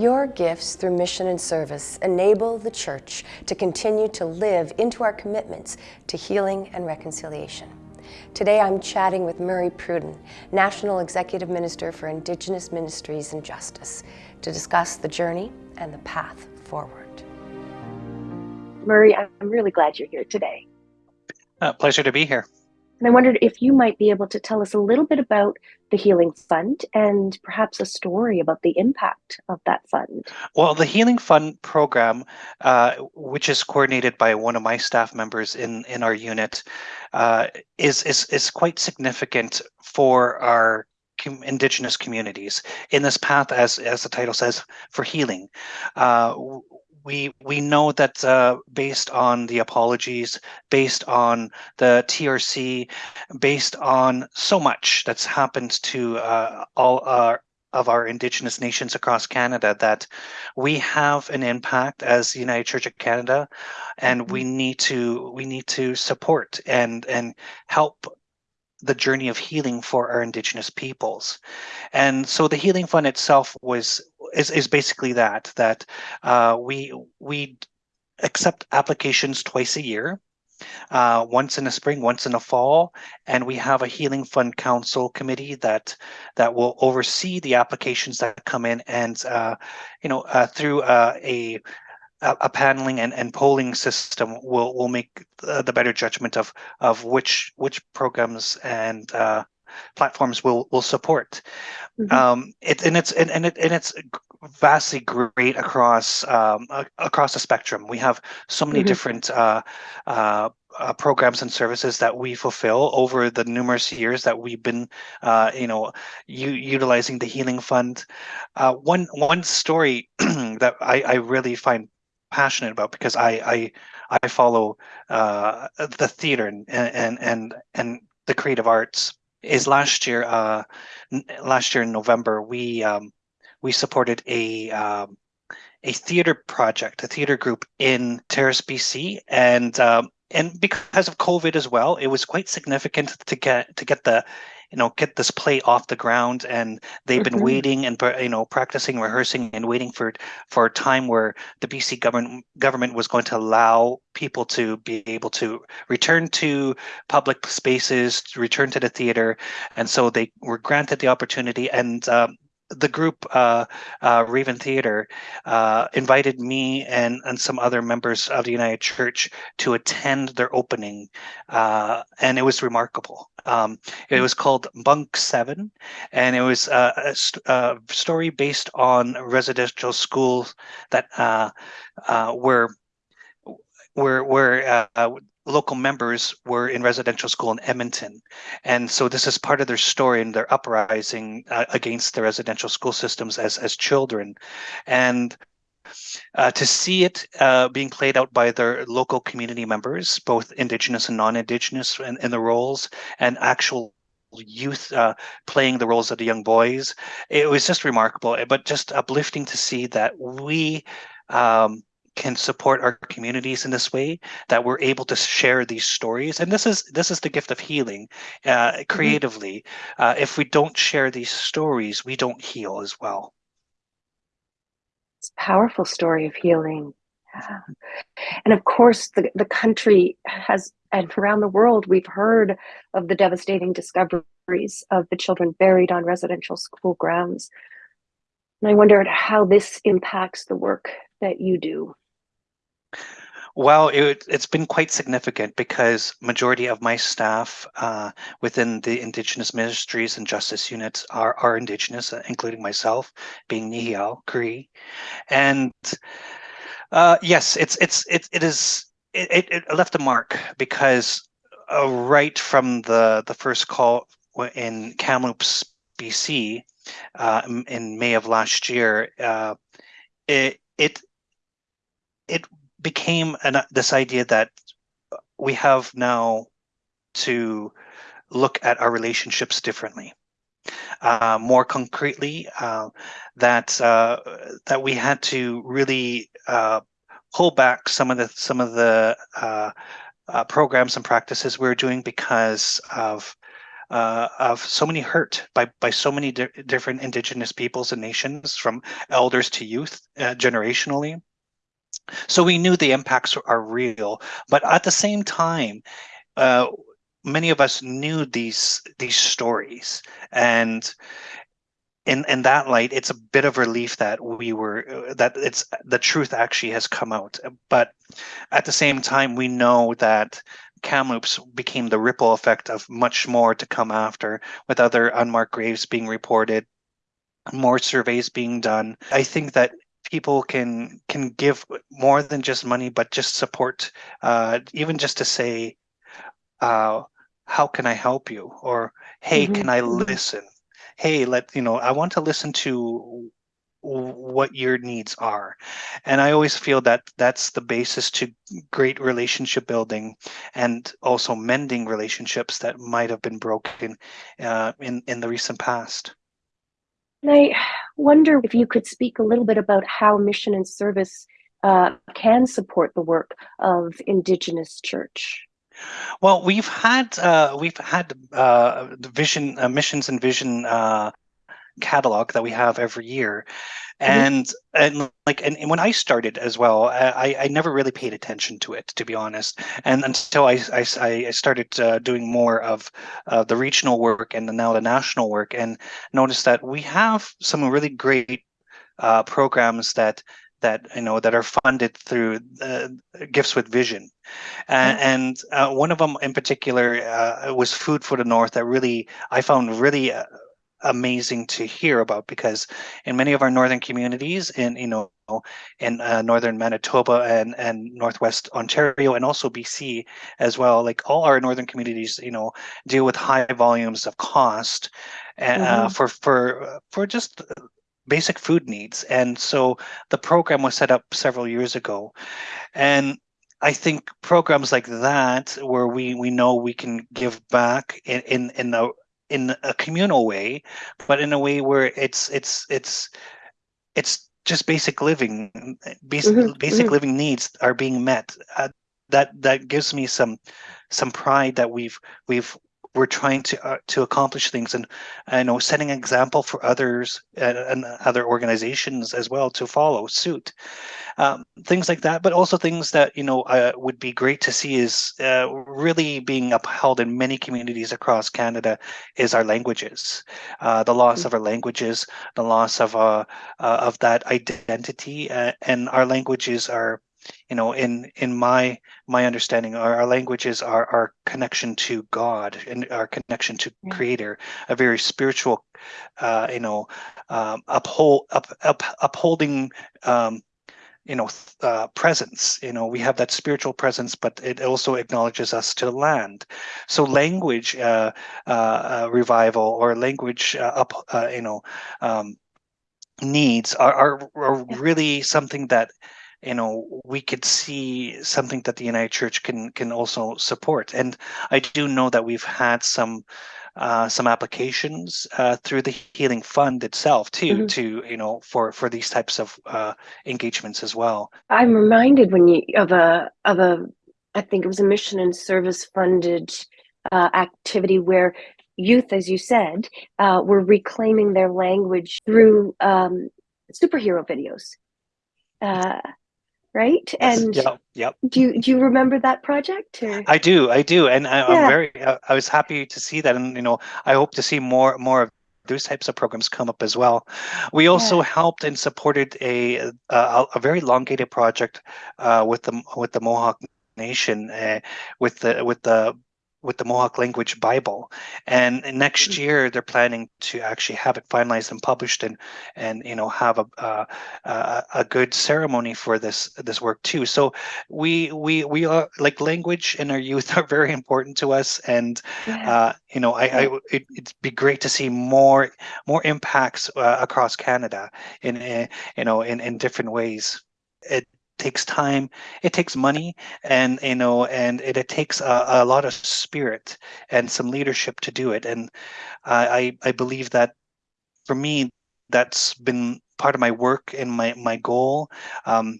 Your gifts through mission and service enable the Church to continue to live into our commitments to healing and reconciliation. Today I'm chatting with Murray Pruden, National Executive Minister for Indigenous Ministries and Justice, to discuss the journey and the path forward. Murray, I'm really glad you're here today. Uh, pleasure to be here. And I wondered if you might be able to tell us a little bit about the Healing Fund and perhaps a story about the impact of that fund. Well, the Healing Fund program, uh, which is coordinated by one of my staff members in, in our unit, uh, is, is, is quite significant for our indigenous communities in this path, as, as the title says, for healing. Uh, we we know that uh, based on the apologies, based on the TRC, based on so much that's happened to uh, all our of our indigenous nations across Canada that we have an impact as the United Church of Canada and we mm-hmm. need to we need to support and and help the journey of healing for our indigenous peoples and so the healing fund itself was is, is basically that that uh, we we accept applications twice a year uh, once in the spring, once in the fall, and we have a Healing Fund Council committee that that will oversee the applications that come in, and uh, you know uh, through uh, a a paneling and, and polling system will will make the better judgment of of which which programs and uh, platforms will will support. Mm -hmm. um, it and it's and, and it and it's vastly great across um, across the spectrum. We have so many mm -hmm. different uh, uh, uh, programs and services that we fulfill over the numerous years that we've been, uh, you know, utilizing the Healing Fund. Uh, one one story that I, I really find passionate about because I I, I follow uh, the theater and and and and the creative arts is last year uh, last year in November we um, we supported a um, a theater project, a theater group in Terrace, BC, and um, and because of COVID as well, it was quite significant to get to get the you know get this play off the ground and they've been mm-hmm. waiting and you know practicing rehearsing and waiting for for a time where the bc government government was going to allow people to be able to return to public spaces return to the theater and so they were granted the opportunity and um, the group uh, uh, Raven Theater uh, invited me and and some other members of the United Church to attend their opening, uh, and it was remarkable. Um, it hmm. was called Bunk Seven, and it was uh, a, a, story based on residential schools that uh, were where where uh, local members were in residential school in Edmonton. And so this is part of their story and their uprising uh, against the residential school systems as, as children. And uh, to see it uh, being played out by their local community members, both Indigenous and non-Indigenous in, in, the roles, and actual youth uh, playing the roles of the young boys, it was just remarkable, but just uplifting to see that we um, can support our communities in this way that we're able to share these stories and this is this is the gift of healing uh, mm-hmm. creatively mm -hmm. uh, if we don't share these stories we don't heal as well it's a powerful story of healing. And of course the, the country has and around the world we've heard of the devastating discoveries of the children buried on residential school grounds. And i wondered how this impacts the work that you do well, it, has been quite significant because majority of my staff uh, within the Indigenous Ministries and Justice units are, are Indigenous, uh, including myself, being Nehiyaw Cree. And uh, yes, it's it's it, it is it, it left a mark because uh, right from the the first call in Kamloops, BC, uh, in May of last year, uh, it it it became an, this idea that we have now to look at our relationships differently. Uh, more concretely, uh, that uh, that we had to really uh, pull back some of the some of the uh, uh, programs and practices we are doing because of of so many hurt by by so many di different indigenous peoples and nations, from elders to youth, generationally. So we knew the impacts are real, but at the same time, uh, many of us knew these these stories, and in in that light, it's a bit of relief that we were uh, that it's the truth actually has come out. But at the same time, we know that Kamloops became the ripple effect of much more to come after, with other unmarked graves being reported, more surveys being done. I think that people can can give more than just money, but just support, uh, even just to say, uh, "How can I help you?" or "Hey, mm -hmm. can I mm-hmm. listen?" Hey, let you know. I want to listen to what your needs are and i always feel that that's the basis to great relationship building and also mending relationships that might have been broken uh, in in the recent past and i wonder if you could speak a little bit about how mission and service uh, can support the work of indigenous church. Well, we've had uh, we've had uh, vision uh, missions and vision uh, catalog that we have every year mm-hmm. and mm-hmm. and like and, and, when i started as well i i never really paid attention to it to be honest and until i i, I started uh, doing more of uh, the regional work and now the national work and noticed that we have some really great uh, programs that that you know that are funded through uh, gifts with vision and, mm-hmm. and uh, one of them in particular uh, was food for the north that really i found really uh, amazing to hear about because in many of our northern communities in you know in uh, northern Manitoba and and northwest Ontario and also BC as well like all our northern communities you know deal with high volumes of cost uh, mm-hmm. for for for just basic food needs and so the program was set up several years ago and I think programs like that, where we we know we can give back in in in a in a communal way, but in a way where it's it's it's it's just basic living, basic, mm-hmm. basic mm-hmm. living needs are being met. Uh, that that gives me some some pride that we've we've we're trying to uh, to accomplish things and you know setting an example for others and, and other organizations as well to follow suit um, things like that but also things that you know uh, would be great to see is uh, really being upheld in many communities across canada is our languages uh, the loss mm-hmm. of our languages the loss of uh, uh, of that identity and our languages are you know in in my my understanding our, our languages are our connection to god and our connection to yeah. creator a very spiritual uh you know um uphold up, up upholding um you know uh, presence. You know we have that spiritual presence but it also acknowledges us to the land. So language uh, uh, uh revival or language uh, up uh, you know um, needs are, are, are really something that you know we could see something that the united church can can also support. And i do know that we've had some uh, some applications uh, through the healing fund itself too mm-hmm. to you know for for these types of uh, engagements as well. I'm reminded when you of a of a i think it was a mission and service funded uh, activity where youth as you said uh, were reclaiming their language through um, superhero videos. Uh, right? And yep, yep. Do you do you remember that project? Or? I do, I do, and I, am very. Uh, I was happy to see that, and you know, I hope to see more more of those types of programs come up as well. We also yeah. helped and supported a a, a very elongated project uh, with the with the Mohawk Nation uh, with the with the with the Mohawk language Bible. And next mm-hmm. year they're planning to actually have it finalized and published and and you know have a uh, a, a good ceremony for this this work too. So we we we are like language and our youth are very important to us. And yeah. uh, you know I, I it, would be great to see more more impacts uh, across Canada in, in you know in in different ways. It takes time it takes money and you know and it, it takes a, a, lot of spirit and some leadership to do it. And i i believe that for me that's been part of my work and my my goal um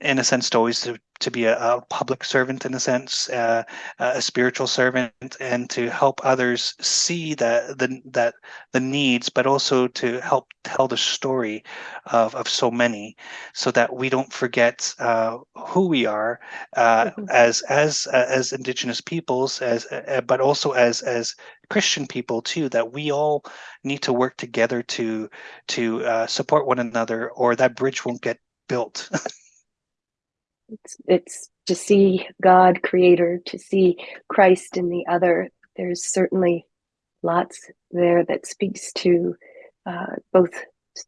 in a sense to always to, to be a, a, public servant in a sense, uh, a spiritual servant, and to help others see that the that the needs, but also to help tell the story of, of so many, so that we don't forget uh, who we are uh, mm-hmm. as as uh, as Indigenous peoples, as uh, but also as as Christian people too. That we all need to work together to to uh, support one another, or that bridge won't get built. It's, it's to see God, Creator, to see Christ in the other. There's certainly lots there that speaks to uh, both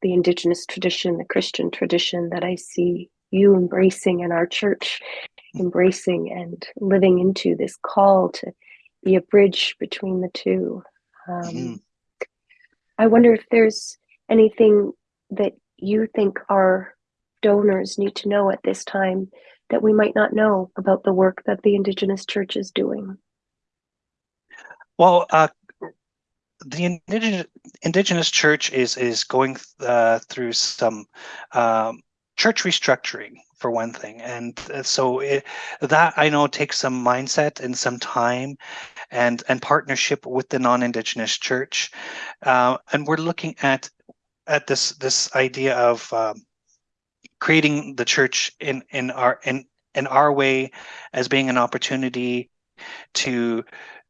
the Indigenous tradition, the Christian tradition that I see you embracing in our church, embracing and living into this call to be a bridge between the two. Um, mm-hmm. I wonder if there's anything that you think our donors need to know at this time that we might not know about the work that the Indigenous Church is doing? Well, uh, the indigenous, indigenous church is is going uh, through some um, church restructuring for one thing, and uh, so it, that I know takes some mindset and some time, and and partnership with the non-indigenous church, uh, and we're looking at at this this idea of um, creating the church in in our in in our way as being an opportunity to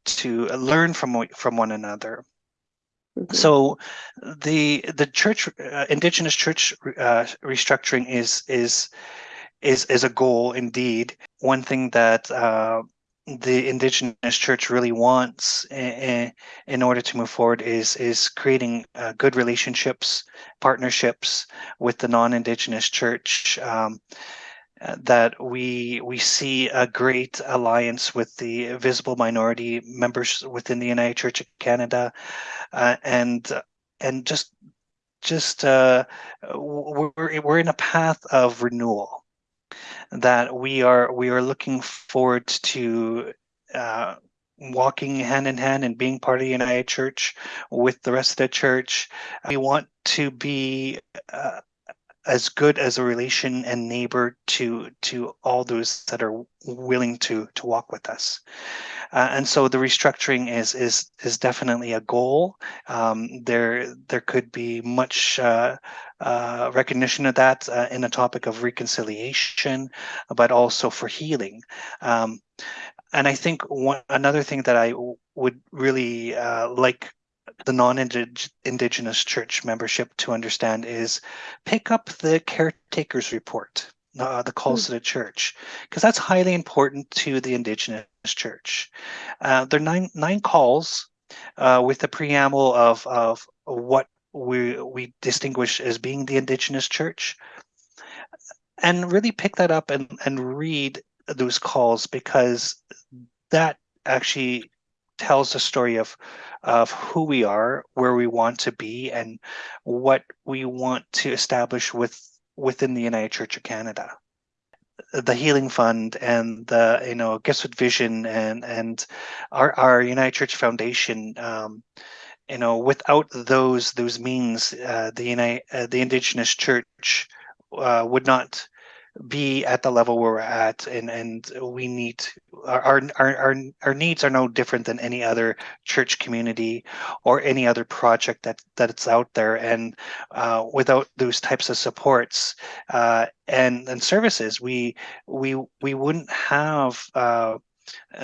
to learn from from one another mm-hmm. so the the church uh, indigenous church uh, restructuring is is is is a goal indeed one thing that uh, the indigenous church really wants in, order to move forward is is creating uh, good relationships partnerships with the non-indigenous church um, uh, that we we see a great alliance with the visible minority members within the united church of canada uh, and and just just uh, we're, we're in a path of renewal that we are we are looking forward to uh, walking hand in hand and being part of the United Church with the rest of the church. We want to be uh, as good as a relation and neighbor to to all those that are willing to to walk with us. Uh, and so the restructuring is is is definitely a goal. Um, there there could be much uh, uh, recognition of that uh, in the topic of reconciliation, but also for healing. Um, and I think one another thing that I would really uh, like the non-indigenous church membership to understand is pick up the caretakers report uh, the calls mm. to the church because that's highly important to the indigenous church uh, there are nine nine calls uh, with the preamble of of what we we distinguish as being the indigenous church and really pick that up and and read those calls because that actually tells the story of of who we are, where we want to be, and what we want to establish with within the United Church of Canada. The Healing Fund and the you know Gifts with Vision and and our our United Church Foundation. Um, you know, without those those means, uh, the United uh, the Indigenous Church uh, would not be at the level where we're at and and we need our our our, our needs are no different than any other church community or any other project that that's out there. And uh, without those types of supports uh, and and services we we we wouldn't have uh,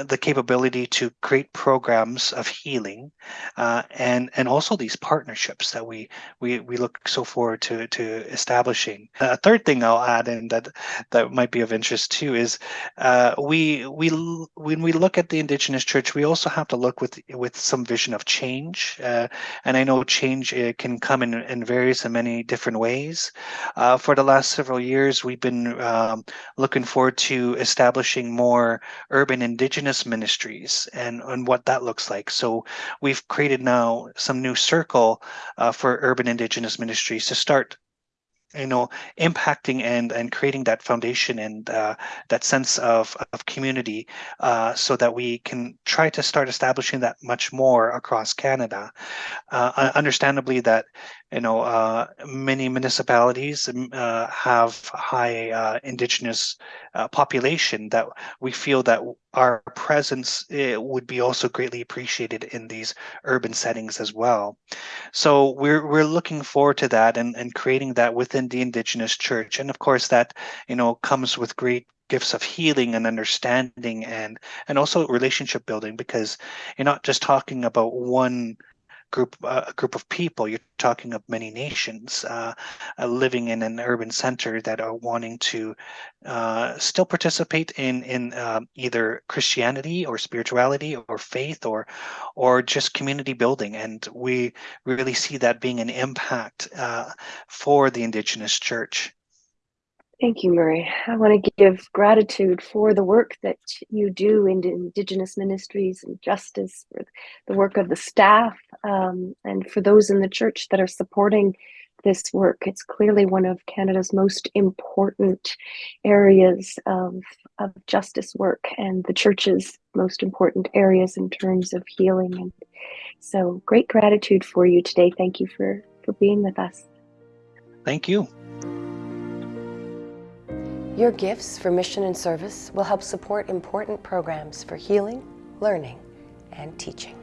the capability to create programs of healing uh, and and also these partnerships that we we we look so forward to to establishing. A third thing i'll add in that that might be of interest too is uh, we we when we look at the indigenous church we also have to look with with some vision of change uh, and i know change uh, can come in in various and many different ways. Uh, for the last several years we've been um, looking forward to establishing more urban indigenous ministries and, and what that looks like. So we've created now some new circle uh, for urban indigenous ministries to start you know impacting and and creating that foundation and uh, that sense of of community uh, so that we can try to start establishing that much more across Canada uh, understandably that you know, uh, many municipalities um, uh, have high uh, indigenous uh, population that we feel that our presence eh, would be also greatly appreciated in these urban settings as well. So we're we're looking forward to that and, and creating that within the indigenous church. And of course that, you know, comes with great gifts of healing and understanding and and also relationship building because you're not just talking about one group uh, a group of people. You're talking of many nations uh, uh, living in an urban center that are wanting to uh, still participate in in um, either Christianity or spirituality or faith or or just community building. And we really see that being an impact uh, for the Indigenous Church. Thank you, Murray. I want to give gratitude for the work that you do in Indigenous ministries and justice, for the work of the staff, um, and for those in the church that are supporting this work. It's clearly one of Canada's most important areas of, of justice work and the church's most important areas in terms of healing. And so great gratitude for you today. Thank you for, for being with us. Thank you. Your gifts for mission and service will help support important programs for healing, learning, and teaching.